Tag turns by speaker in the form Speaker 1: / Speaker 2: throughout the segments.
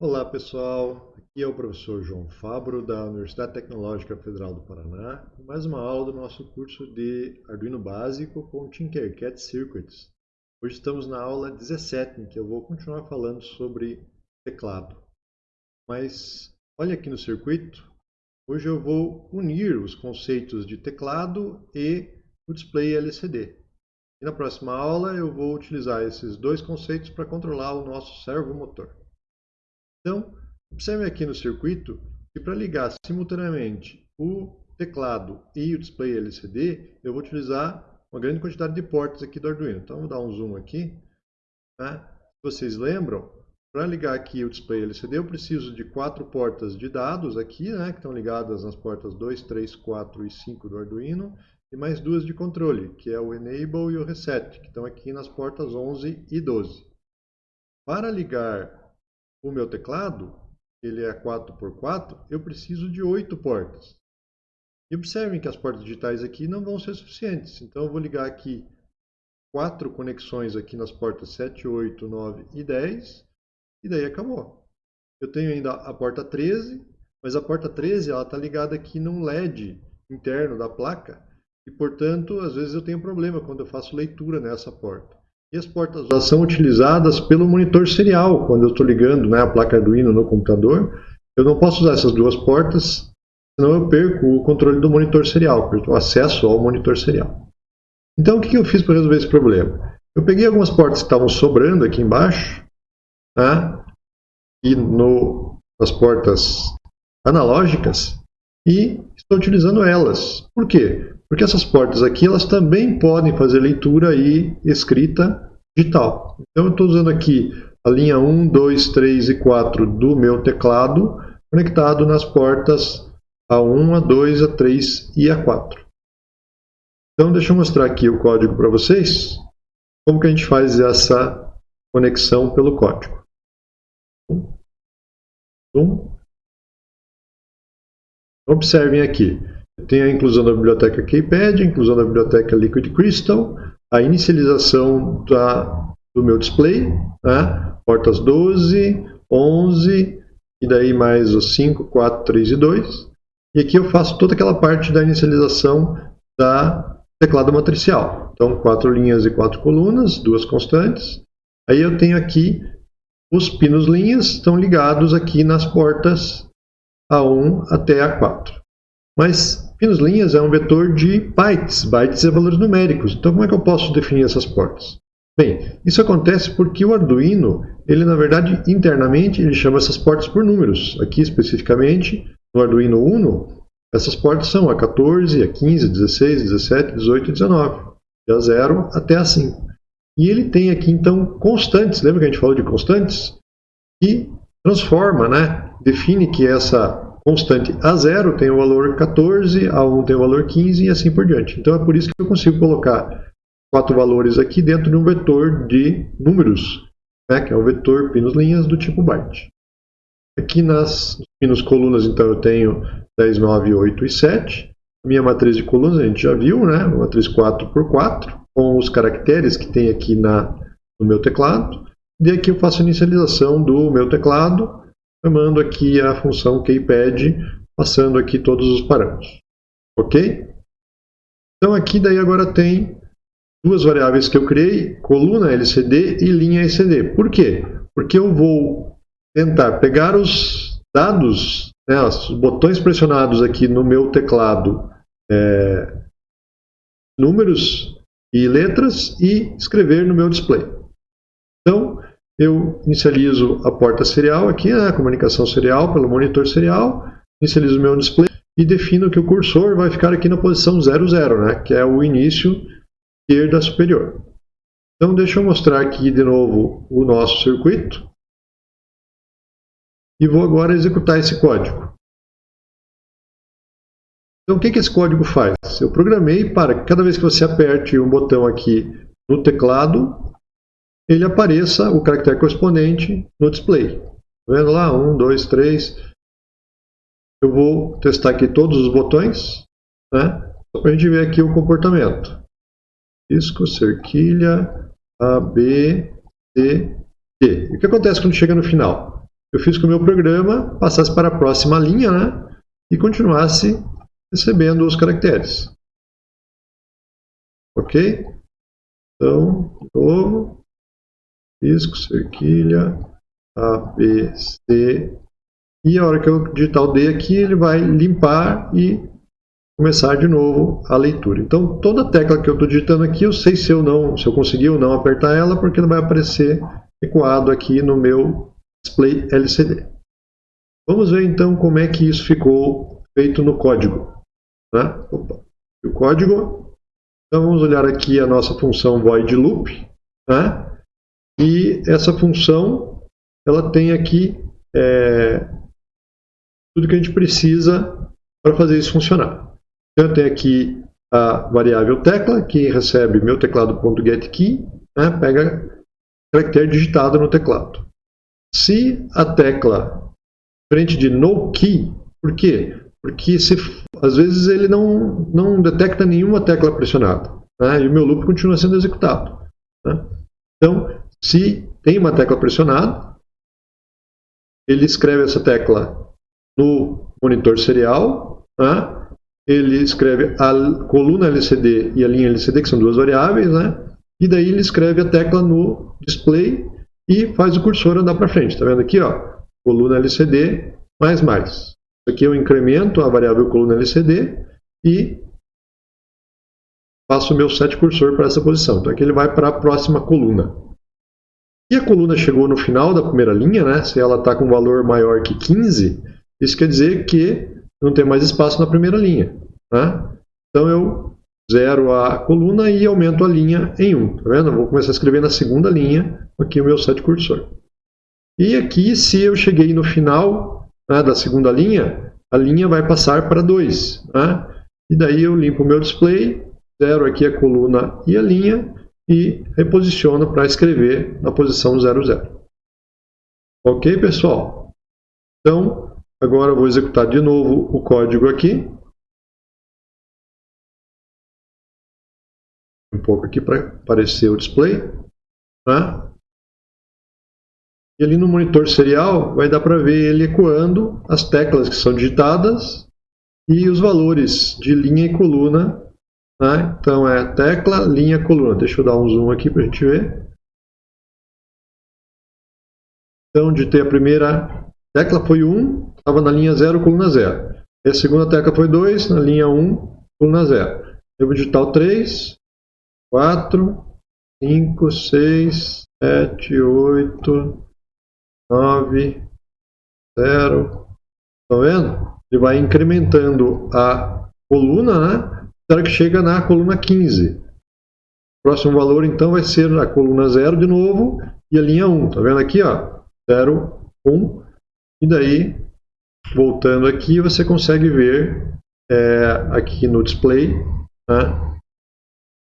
Speaker 1: Olá pessoal, aqui é o professor João Fabro da Universidade Tecnológica Federal do Paraná com mais uma aula do nosso curso de Arduino Básico com Tinkercad Circuits. Hoje estamos na aula 17 em que eu vou continuar falando sobre teclado. Mas olha aqui no circuito, hoje eu vou unir os conceitos de teclado e o display LCD. E na próxima aula eu vou utilizar esses dois conceitos para controlar o nosso servomotor. Então, observe aqui no circuito que para ligar simultaneamente o teclado e o display LCD, eu vou utilizar uma grande quantidade de portas aqui do Arduino. Então, vou dar um zoom aqui. Tá? Vocês lembram, para ligar aqui o display LCD, eu preciso de quatro portas de dados aqui, né, que estão ligadas nas portas 2, 3, 4 e 5 do Arduino, e mais duas de controle, que é o Enable e o Reset, que estão aqui nas portas 11 e 12. Para ligar o meu teclado, ele é 4x4, eu preciso de 8 portas. E observem que as portas digitais aqui não vão ser suficientes. Então eu vou ligar aqui quatro conexões aqui nas portas 7, 8, 9 e 10. E daí acabou. Eu tenho ainda a porta 13, mas a porta 13 está ligada aqui num LED interno da placa. E portanto, às vezes eu tenho problema quando eu faço leitura nessa porta. E as portas já são utilizadas pelo monitor serial, quando eu estou ligando né, a placa Arduino no computador. Eu não posso usar essas duas portas, senão eu perco o controle do monitor serial, o acesso ao monitor serial. Então o que eu fiz para resolver esse problema? Eu peguei algumas portas que estavam sobrando aqui embaixo, tá? e no, nas portas analógicas, e estou utilizando elas. Por quê? Porque essas portas aqui, elas também podem fazer leitura e escrita digital. Então eu estou usando aqui a linha 1, 2, 3 e 4 do meu teclado, conectado nas portas A1, A2, A3 e A4. Então deixa eu mostrar aqui o código para vocês, como que a gente faz essa conexão pelo código. Observem aqui. Tem a inclusão da biblioteca Keypad, a inclusão da biblioteca Liquid Crystal, a inicialização da, do meu display, né? portas 12, 11, e daí mais os 5, 4, 3 e 2. E aqui eu faço toda aquela parte da inicialização da teclado matricial. Então, quatro linhas e quatro colunas, duas constantes. Aí eu tenho aqui os pinos linhas, estão ligados aqui nas portas A1 até A4. Mas Pinos linhas é um vetor de bytes. Bytes é valores numéricos. Então, como é que eu posso definir essas portas? Bem, isso acontece porque o Arduino, ele na verdade, internamente, ele chama essas portas por números. Aqui, especificamente, no Arduino Uno, essas portas são a 14, a 15, 16, 17, 18 e 19. De a 0 até a 5. E ele tem aqui, então, constantes. Lembra que a gente falou de constantes? E transforma, né? define que essa constante A0 tem o valor 14, A1 tem o valor 15 e assim por diante. Então é por isso que eu consigo colocar quatro valores aqui dentro de um vetor de números, né, que é o vetor pinos linhas do tipo byte. Aqui nas pinos colunas, então, eu tenho 10, 9, 8 e 7. A minha matriz de colunas a gente já viu, né, uma matriz 4 por 4, com os caracteres que tem aqui na, no meu teclado. E aqui eu faço a inicialização do meu teclado chamando aqui a função keypad, passando aqui todos os parâmetros. Ok? Então aqui daí agora tem duas variáveis que eu criei, coluna LCD e linha LCD. Por quê? Porque eu vou tentar pegar os dados, né, os botões pressionados aqui no meu teclado, é, números e letras e escrever no meu display. Eu inicializo a porta serial aqui, né, a comunicação serial pelo monitor serial, inicializo o meu display e defino que o cursor vai ficar aqui na posição 00, né, que é o início esquerda superior. Então deixa eu mostrar aqui de novo o nosso circuito e vou agora executar esse código. Então o que, que esse código faz? Eu programei para que cada vez que você aperte um botão aqui no teclado, ele apareça o caractere correspondente no display. Tá vendo lá? 1, 2, 3. Eu vou testar aqui todos os botões, né? Para a gente ver aqui o comportamento. Disco, cerquilha, A, B, C, D. E o que acontece quando chega no final? eu fiz que o meu programa passasse para a próxima linha né, e continuasse recebendo os caracteres. Ok? Então, de novo, risco, cerquilha, A, B, C, e a hora que eu digitar o D aqui, ele vai limpar e começar de novo a leitura. Então, toda tecla que eu estou digitando aqui, eu sei se eu não, se eu conseguir ou não apertar ela, porque ela vai aparecer ecoado aqui no meu display LCD. Vamos ver então como é que isso ficou feito no código. Né? Opa. O código, então vamos olhar aqui a nossa função void loop, né? E essa função ela tem aqui é, tudo que a gente precisa para fazer isso funcionar. Então eu tenho aqui a variável tecla, que recebe meu teclado.getKey, né? pega caractere digitado no teclado. Se a tecla frente de no key, por quê? Porque se, às vezes ele não, não detecta nenhuma tecla pressionada. Né? E o meu loop continua sendo executado. Né? Então, se tem uma tecla pressionada, ele escreve essa tecla no monitor serial, né? ele escreve a coluna LCD e a linha LCD, que são duas variáveis, né? e daí ele escreve a tecla no display e faz o cursor andar para frente. Está vendo aqui? Ó, coluna LCD mais mais. Isso aqui eu incremento a variável coluna LCD e faço o meu set cursor para essa posição. Então aqui ele vai para a próxima coluna. E a coluna chegou no final da primeira linha, né? se ela está com valor maior que 15, isso quer dizer que não tem mais espaço na primeira linha. Né? Então eu zero a coluna e aumento a linha em 1. Tá vendo? Eu vou começar a escrever na segunda linha aqui o meu set cursor. E aqui, se eu cheguei no final né, da segunda linha, a linha vai passar para 2. Né? E daí eu limpo o meu display, zero aqui a coluna e a linha e reposiciono para escrever na posição 00. Ok, pessoal? Então, agora eu vou executar de novo o código aqui. um pouco aqui para aparecer o display. Tá? E ali no monitor serial vai dar para ver ele ecoando as teclas que são digitadas e os valores de linha e coluna. Tá? Então é tecla, linha, coluna. Deixa eu dar um zoom aqui para a gente ver. Então digitei a primeira tecla foi 1, estava na linha 0, coluna 0. E a segunda tecla foi 2, na linha 1, coluna 0. Eu vou digitar o 3, quatro, cinco, seis, sete, oito, nove, zero. Estão vendo? Ele vai incrementando a coluna, né? Até que chega na coluna 15. O próximo valor, então, vai ser a coluna 0 de novo e a linha 1. Está vendo aqui? Ó? 0, 1. E daí, voltando aqui, você consegue ver é, aqui no display né,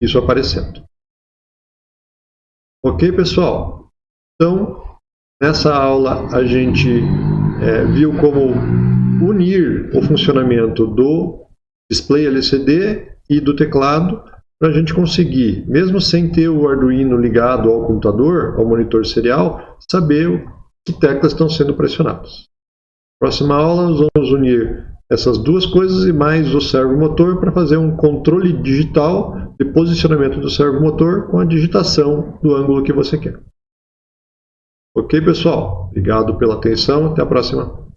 Speaker 1: isso aparecendo. Ok, pessoal? Então, nessa aula a gente é, viu como unir o funcionamento do display LCD e do teclado para a gente conseguir, mesmo sem ter o Arduino ligado ao computador, ao monitor serial, saber que teclas estão sendo pressionadas. Próxima aula nós vamos unir essas duas coisas e mais o servomotor para fazer um controle digital de posicionamento do servomotor com a digitação do ângulo que você quer. Ok, pessoal? Obrigado pela atenção. Até a próxima.